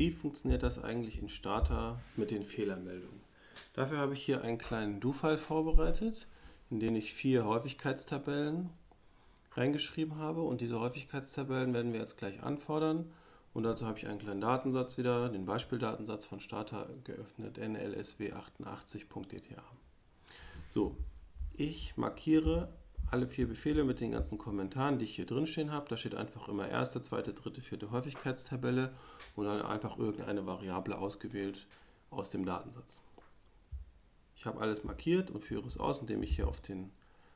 Wie funktioniert das eigentlich in Starter mit den Fehlermeldungen? Dafür habe ich hier einen kleinen Do-File vorbereitet, in den ich vier Häufigkeitstabellen reingeschrieben habe und diese Häufigkeitstabellen werden wir jetzt gleich anfordern und dazu habe ich einen kleinen Datensatz wieder, den Beispieldatensatz von Starter geöffnet, nlsw88.dta. So, ich markiere alle vier Befehle mit den ganzen Kommentaren, die ich hier drin stehen habe. Da steht einfach immer erste, zweite, dritte, vierte Häufigkeitstabelle und dann einfach irgendeine Variable ausgewählt aus dem Datensatz. Ich habe alles markiert und führe es aus, indem ich hier auf den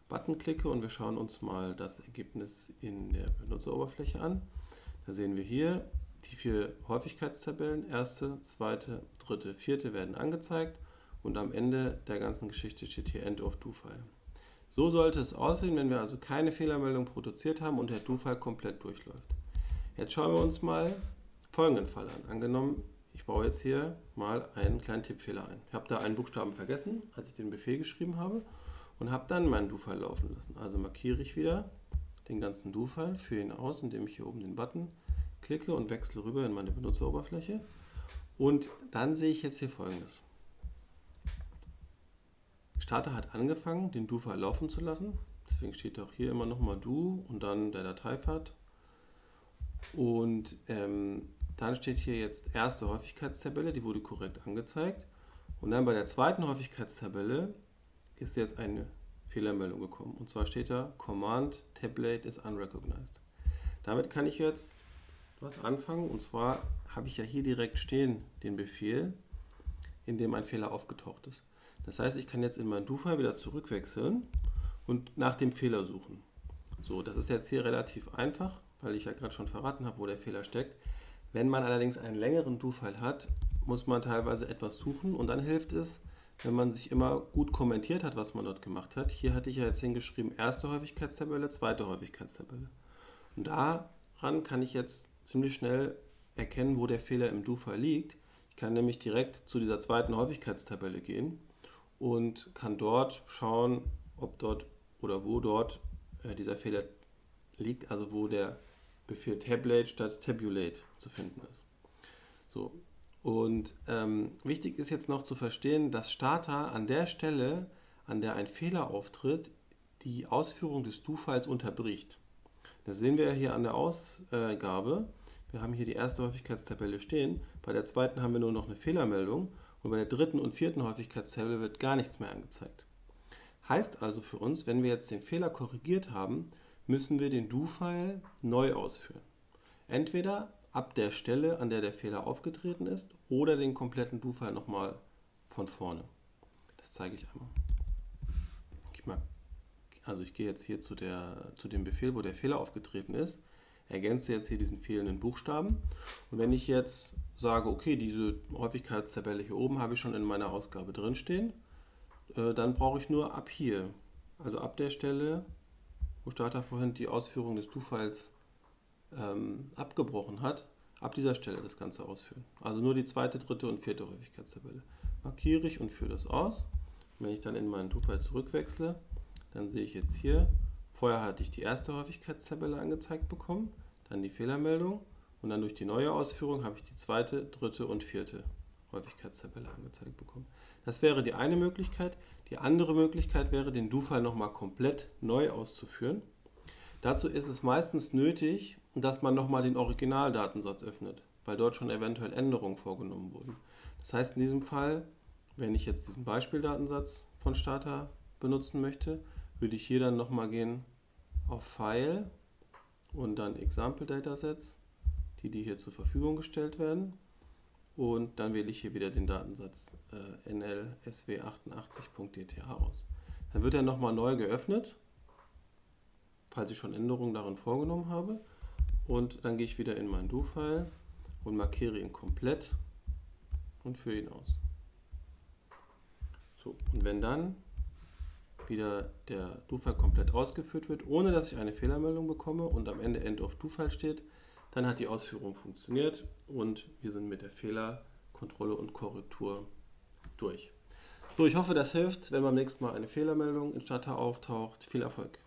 Button klicke und wir schauen uns mal das Ergebnis in der Benutzeroberfläche an. Da sehen wir hier, die vier Häufigkeitstabellen, erste, zweite, dritte, vierte werden angezeigt und am Ende der ganzen Geschichte steht hier End of Do-File. So sollte es aussehen, wenn wir also keine Fehlermeldung produziert haben und der Do-File komplett durchläuft. Jetzt schauen wir uns mal folgenden Fall an. Angenommen, ich baue jetzt hier mal einen kleinen Tippfehler ein. Ich habe da einen Buchstaben vergessen, als ich den Befehl geschrieben habe und habe dann meinen Do-File laufen lassen. Also markiere ich wieder den ganzen Do-File, führe ihn aus, indem ich hier oben den Button klicke und wechsle rüber in meine Benutzeroberfläche. Und dann sehe ich jetzt hier folgendes. Starter hat angefangen, den Do-File laufen zu lassen. Deswegen steht auch hier immer nochmal Do und dann der Dateipfad. Und ähm, dann steht hier jetzt erste Häufigkeitstabelle, die wurde korrekt angezeigt. Und dann bei der zweiten Häufigkeitstabelle ist jetzt eine Fehlermeldung gekommen. Und zwar steht da Command Tablet is unrecognized. Damit kann ich jetzt was anfangen. Und zwar habe ich ja hier direkt stehen den Befehl, in dem ein Fehler aufgetaucht ist. Das heißt, ich kann jetzt in mein Do-File wieder zurückwechseln und nach dem Fehler suchen. So, das ist jetzt hier relativ einfach, weil ich ja gerade schon verraten habe, wo der Fehler steckt. Wenn man allerdings einen längeren Do-File hat, muss man teilweise etwas suchen und dann hilft es, wenn man sich immer gut kommentiert hat, was man dort gemacht hat. Hier hatte ich ja jetzt hingeschrieben, erste Häufigkeitstabelle, zweite Häufigkeitstabelle. Und daran kann ich jetzt ziemlich schnell erkennen, wo der Fehler im Do-File liegt. Ich kann nämlich direkt zu dieser zweiten Häufigkeitstabelle gehen und kann dort schauen, ob dort oder wo dort äh, dieser Fehler liegt, also wo der Befehl Tabulate statt Tabulate zu finden ist. So. Und ähm, wichtig ist jetzt noch zu verstehen, dass Starter an der Stelle, an der ein Fehler auftritt, die Ausführung des Do-Files unterbricht. Das sehen wir hier an der Ausgabe. Wir haben hier die erste Häufigkeitstabelle stehen. Bei der zweiten haben wir nur noch eine Fehlermeldung und bei der dritten und vierten Häufigkeitstabelle wird gar nichts mehr angezeigt. Heißt also für uns, wenn wir jetzt den Fehler korrigiert haben, müssen wir den Do-File neu ausführen. Entweder ab der Stelle, an der der Fehler aufgetreten ist, oder den kompletten Do-File nochmal von vorne. Das zeige ich einmal. Ich mag, also ich gehe jetzt hier zu, der, zu dem Befehl, wo der Fehler aufgetreten ist, ergänze jetzt hier diesen fehlenden Buchstaben. Und wenn ich jetzt sage, okay, diese Häufigkeitstabelle hier oben habe ich schon in meiner Ausgabe drinstehen, äh, dann brauche ich nur ab hier, also ab der Stelle, wo Starter vorhin die Ausführung des Do-Files ähm, abgebrochen hat, ab dieser Stelle das Ganze ausführen. Also nur die zweite, dritte und vierte Häufigkeitstabelle. Markiere ich und führe das aus. wenn ich dann in meinen Do-File zurückwechsle, dann sehe ich jetzt hier, vorher hatte ich die erste Häufigkeitstabelle angezeigt bekommen, dann die Fehlermeldung und dann durch die neue Ausführung habe ich die zweite, dritte und vierte Häufigkeitstabelle angezeigt bekommen. Das wäre die eine Möglichkeit. Die andere Möglichkeit wäre, den Do-File nochmal komplett neu auszuführen. Dazu ist es meistens nötig, dass man nochmal den Originaldatensatz öffnet, weil dort schon eventuell Änderungen vorgenommen wurden. Das heißt in diesem Fall, wenn ich jetzt diesen Beispieldatensatz von Starter benutzen möchte, würde ich hier dann nochmal gehen auf File und dann Example Datasets die, die hier zur Verfügung gestellt werden. Und dann wähle ich hier wieder den Datensatz äh, nlsw88.dth aus. Dann wird er nochmal neu geöffnet, falls ich schon Änderungen darin vorgenommen habe. Und dann gehe ich wieder in mein Do-File und markiere ihn komplett und führe ihn aus. So, und wenn dann wieder der Do-File komplett ausgeführt wird, ohne dass ich eine Fehlermeldung bekomme und am Ende End of Do-File steht, dann hat die Ausführung funktioniert und wir sind mit der Fehlerkontrolle und Korrektur durch. So, ich hoffe, das hilft, wenn beim nächsten Mal eine Fehlermeldung in Starter auftaucht. Viel Erfolg!